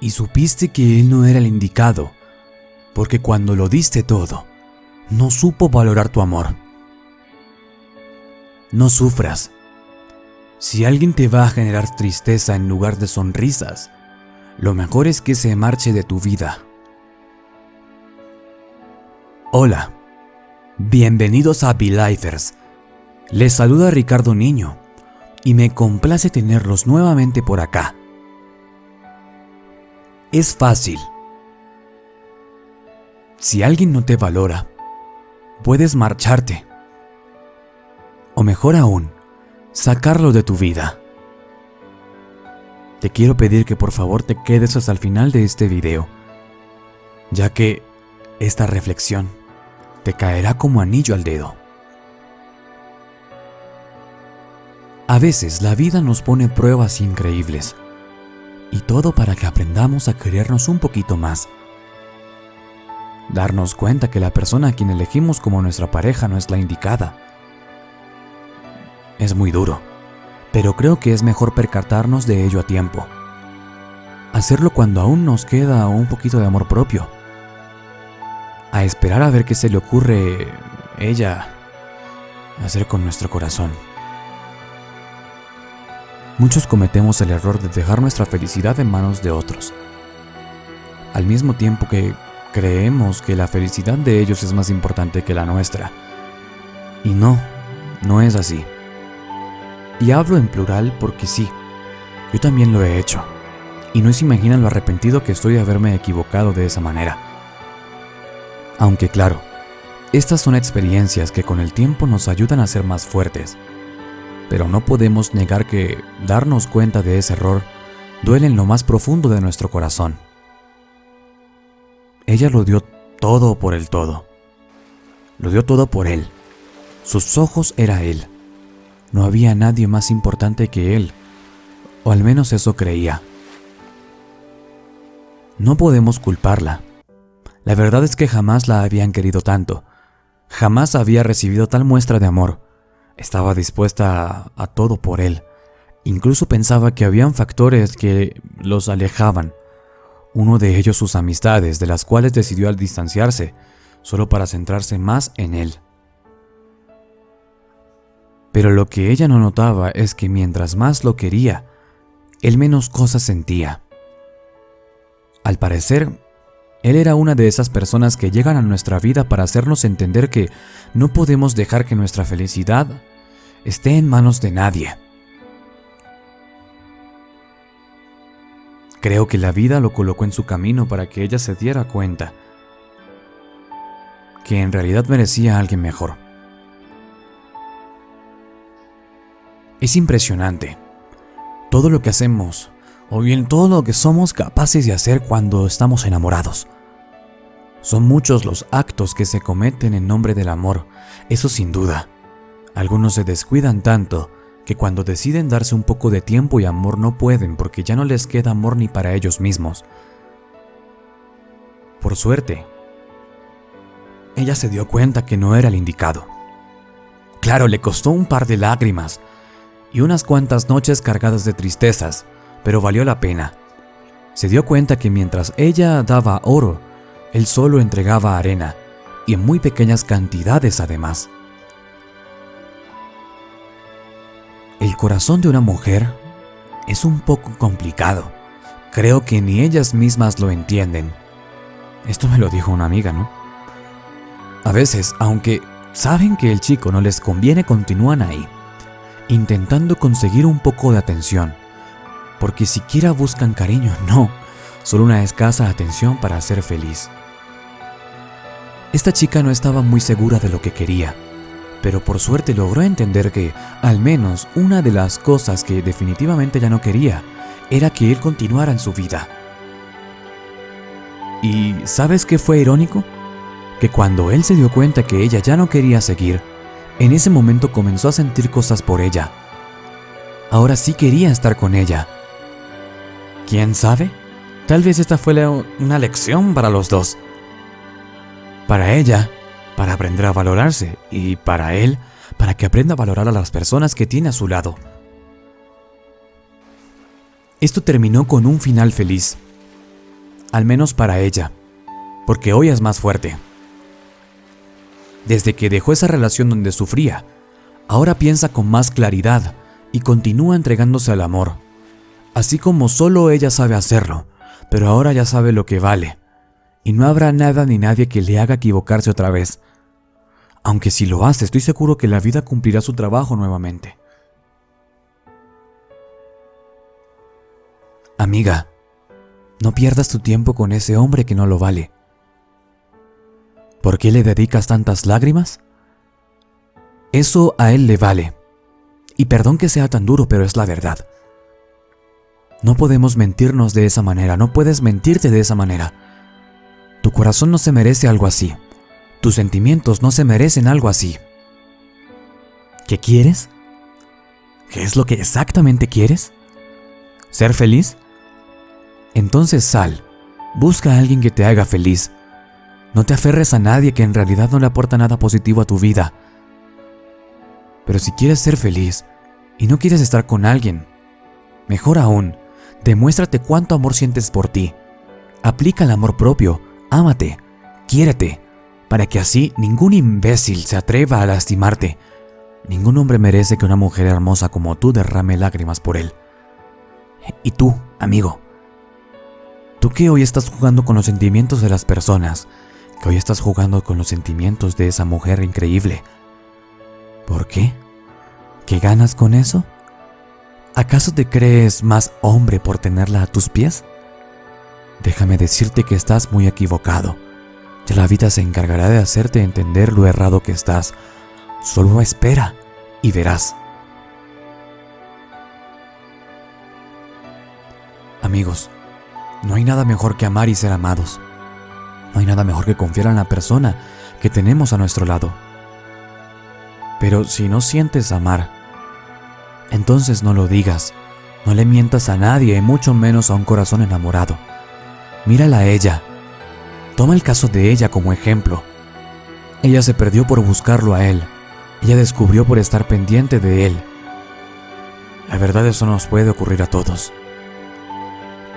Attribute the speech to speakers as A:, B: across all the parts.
A: y supiste que él no era el indicado, porque cuando lo diste todo, no supo valorar tu amor. No sufras. Si alguien te va a generar tristeza en lugar de sonrisas, lo mejor es que se marche de tu vida. Hola, bienvenidos a Belifers. Les saluda Ricardo Niño y me complace tenerlos nuevamente por acá. Es fácil. Si alguien no te valora, puedes marcharte. O mejor aún, sacarlo de tu vida. Te quiero pedir que por favor te quedes hasta el final de este video, ya que esta reflexión te caerá como anillo al dedo. A veces la vida nos pone pruebas increíbles, y todo para que aprendamos a querernos un poquito más. Darnos cuenta que la persona a quien elegimos como nuestra pareja no es la indicada. Es muy duro, pero creo que es mejor percatarnos de ello a tiempo. Hacerlo cuando aún nos queda un poquito de amor propio. A esperar a ver qué se le ocurre ella hacer con nuestro corazón. Muchos cometemos el error de dejar nuestra felicidad en manos de otros. Al mismo tiempo que creemos que la felicidad de ellos es más importante que la nuestra. Y no, no es así. Y hablo en plural porque sí, yo también lo he hecho. Y no se imaginan lo arrepentido que estoy de haberme equivocado de esa manera. Aunque claro, estas son experiencias que con el tiempo nos ayudan a ser más fuertes pero no podemos negar que darnos cuenta de ese error duele en lo más profundo de nuestro corazón. Ella lo dio todo por el todo. Lo dio todo por él. Sus ojos era él. No había nadie más importante que él, o al menos eso creía. No podemos culparla. La verdad es que jamás la habían querido tanto. Jamás había recibido tal muestra de amor estaba dispuesta a, todo por él. Incluso pensaba que habían factores que los alejaban. Uno de ellos sus amistades, de las cuales decidió al distanciarse, solo para centrarse más en él. Pero lo que ella no notaba es que mientras más lo quería, él menos cosas sentía. Al parecer, él era una de esas personas que llegan a nuestra vida para hacernos entender que no podemos dejar que nuestra felicidad esté en manos de nadie. Creo que la vida lo colocó en su camino para que ella se diera cuenta que en realidad merecía a alguien mejor. Es impresionante todo lo que hacemos o bien todo lo que somos capaces de hacer cuando estamos enamorados. Son muchos los actos que se cometen en nombre del amor, eso sin duda. Algunos se descuidan tanto que cuando deciden darse un poco de tiempo y amor no pueden porque ya no les queda amor ni para ellos mismos. Por suerte, ella se dio cuenta que no era el indicado. Claro, le costó un par de lágrimas y unas cuantas noches cargadas de tristezas, pero valió la pena. Se dio cuenta que mientras ella daba oro, él solo entregaba arena, y en muy pequeñas cantidades además. Corazón de una mujer es un poco complicado. Creo que ni ellas mismas lo entienden. Esto me lo dijo una amiga, ¿no? A veces, aunque saben que el chico no les conviene, continúan ahí, intentando conseguir un poco de atención, porque siquiera buscan cariño, no, solo una escasa atención para ser feliz. Esta chica no estaba muy segura de lo que quería, pero por suerte logró entender que, al menos, una de las cosas que definitivamente ya no quería era que él continuara en su vida. ¿Y sabes qué fue irónico? Que cuando él se dio cuenta que ella ya no quería seguir, en ese momento comenzó a sentir cosas por ella. Ahora sí quería estar con ella. ¿Quién sabe? Tal vez esta fue una lección para los dos. Para ella, para aprender a valorarse y para él, para que aprenda a valorar a las personas que tiene a su lado. Esto terminó con un final feliz. al menos para ella, porque hoy es más fuerte. Desde que dejó esa relación donde sufría, ahora piensa con más claridad y continúa entregándose al amor, así como solo ella sabe hacerlo, pero ahora ya sabe lo que vale, y no habrá nada ni nadie que le haga equivocarse otra vez. Aunque si lo hace, estoy seguro que la vida cumplirá su trabajo nuevamente. Amiga, no pierdas tu tiempo con ese hombre que no lo vale. ¿Por qué le dedicas tantas lágrimas? Eso a él le vale. Y perdón que sea tan duro, pero es la verdad. No podemos mentirnos de esa manera, no puedes mentirte de esa manera. Tu corazón no se merece algo así. Tus sentimientos no se merecen algo así. ¿Qué quieres? ¿Qué es lo que exactamente quieres? ¿Ser feliz? Entonces sal, busca a alguien que te haga feliz. No te aferres a nadie que en realidad no le aporta nada positivo a tu vida. Pero si quieres ser feliz y no quieres estar con alguien, mejor aún, demuéstrate cuánto amor sientes por ti. Aplica el amor propio, ámate, quiérete, para que así ningún imbécil se atreva a lastimarte. Ningún hombre merece que una mujer hermosa como tú derrame lágrimas por él. Y tú, amigo, Tú que hoy estás jugando con los sentimientos de las personas, que hoy estás jugando con los sentimientos de esa mujer increíble. ¿Por qué? ¿Qué ganas con eso? ¿Acaso te crees más hombre por tenerla a tus pies? Déjame decirte que estás muy equivocado. Ya la vida se encargará de hacerte entender lo errado que estás. Solo espera y verás. Amigos, no hay nada mejor que amar y ser amados. No hay nada mejor que confiar en la persona que tenemos a nuestro lado. Pero si no sientes amar, entonces no lo digas. No le mientas a nadie, mucho menos a un corazón enamorado. Mírala a ella. Toma el caso de ella como ejemplo. Ella se perdió por buscarlo a él. Ella descubrió por estar pendiente de él. La verdad eso nos puede ocurrir a todos.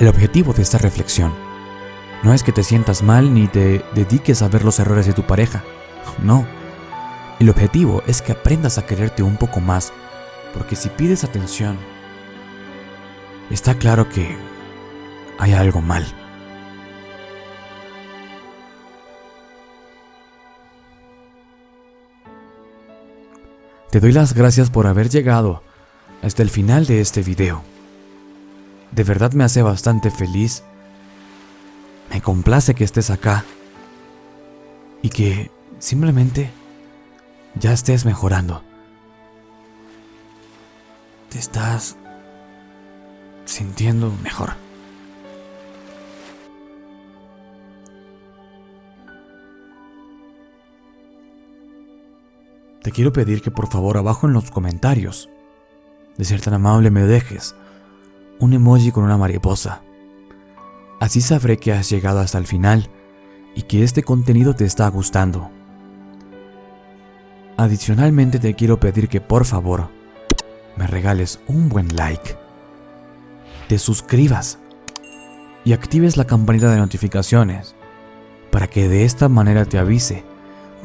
A: El objetivo de esta reflexión no es que te sientas mal ni te dediques a ver los errores de tu pareja. No. El objetivo es que aprendas a quererte un poco más, porque si pides atención, está claro que hay algo mal. Te doy las gracias por haber llegado hasta el final de este video de verdad me hace bastante feliz. Me complace que estés acá y que simplemente ya estés mejorando. Te estás sintiendo mejor. Te quiero pedir que por favor abajo en los comentarios, de ser tan amable, me dejes un emoji con una mariposa. Así sabré que has llegado hasta el final y que este contenido te está gustando. Adicionalmente te quiero pedir que por favor me regales un buen like, te suscribas y actives la campanita de notificaciones para que de esta manera te avise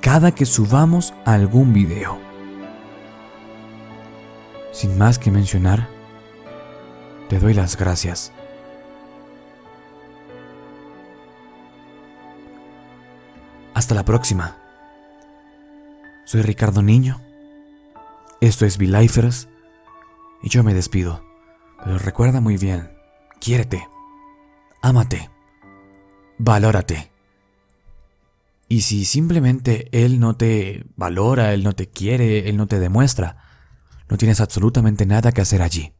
A: cada que subamos algún video. Sin más que mencionar, te doy las gracias. Hasta la próxima. Soy Ricardo Niño. Esto es V-Lifers y yo me despido. Pero recuerda muy bien, quiérete, ámate, valórate. Y si simplemente él no te valora, él no te quiere, él no te demuestra, no tienes absolutamente nada que hacer allí.